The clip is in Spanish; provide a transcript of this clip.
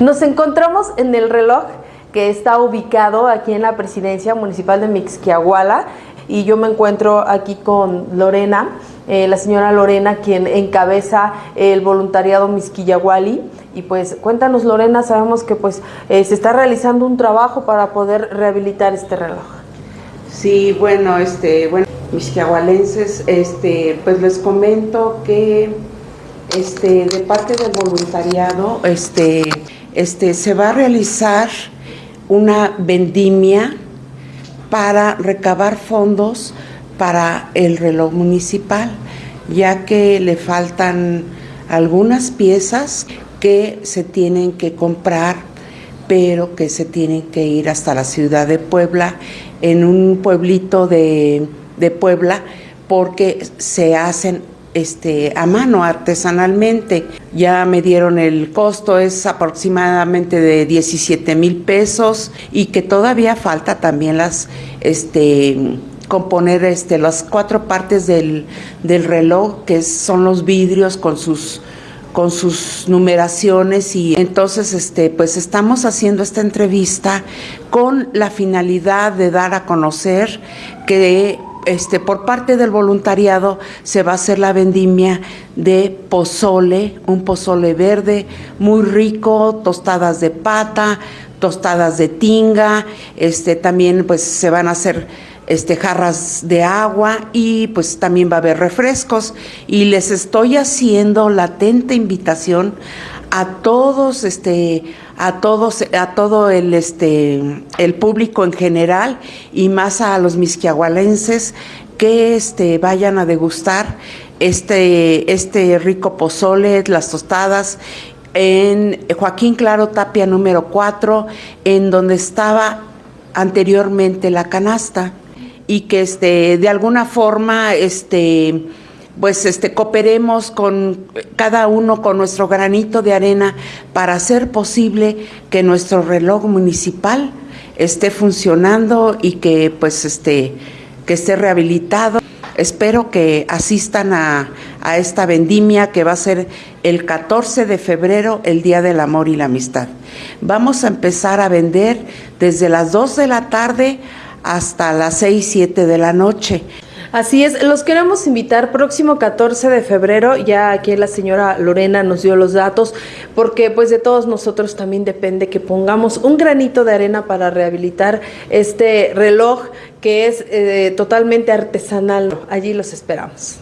Nos encontramos en el reloj que está ubicado aquí en la presidencia municipal de Mixquiahuala y yo me encuentro aquí con Lorena, eh, la señora Lorena, quien encabeza el voluntariado Mixquiahuali. Y pues cuéntanos Lorena, sabemos que pues eh, se está realizando un trabajo para poder rehabilitar este reloj. Sí, bueno, este, bueno, misquiahualenses, este, pues les comento que este, de parte del voluntariado, este, este, se va a realizar una vendimia para recabar fondos para el reloj municipal, ya que le faltan algunas piezas que se tienen que comprar, pero que se tienen que ir hasta la ciudad de Puebla, en un pueblito de, de Puebla, porque se hacen este, a mano, artesanalmente. Ya me dieron el costo, es aproximadamente de 17 mil pesos y que todavía falta también las, este, componer este, las cuatro partes del, del reloj, que son los vidrios con sus con sus numeraciones y entonces este pues estamos haciendo esta entrevista con la finalidad de dar a conocer que este, por parte del voluntariado se va a hacer la vendimia de pozole, un pozole verde muy rico, tostadas de pata, tostadas de tinga, este, también pues se van a hacer este, jarras de agua y pues también va a haber refrescos. Y les estoy haciendo latente invitación a todos este a todos a todo el este el público en general y más a los misquiahualenses que este vayan a degustar este este rico pozole, las tostadas en Joaquín Claro Tapia número 4 en donde estaba anteriormente la canasta y que este de alguna forma este pues este, cooperemos con cada uno con nuestro granito de arena para hacer posible que nuestro reloj municipal esté funcionando y que pues este, que esté rehabilitado. Espero que asistan a, a esta vendimia que va a ser el 14 de febrero, el Día del Amor y la Amistad. Vamos a empezar a vender desde las 2 de la tarde hasta las 6, 7 de la noche. Así es, los queremos invitar próximo 14 de febrero, ya aquí la señora Lorena nos dio los datos, porque pues de todos nosotros también depende que pongamos un granito de arena para rehabilitar este reloj que es eh, totalmente artesanal. Allí los esperamos.